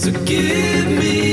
So give me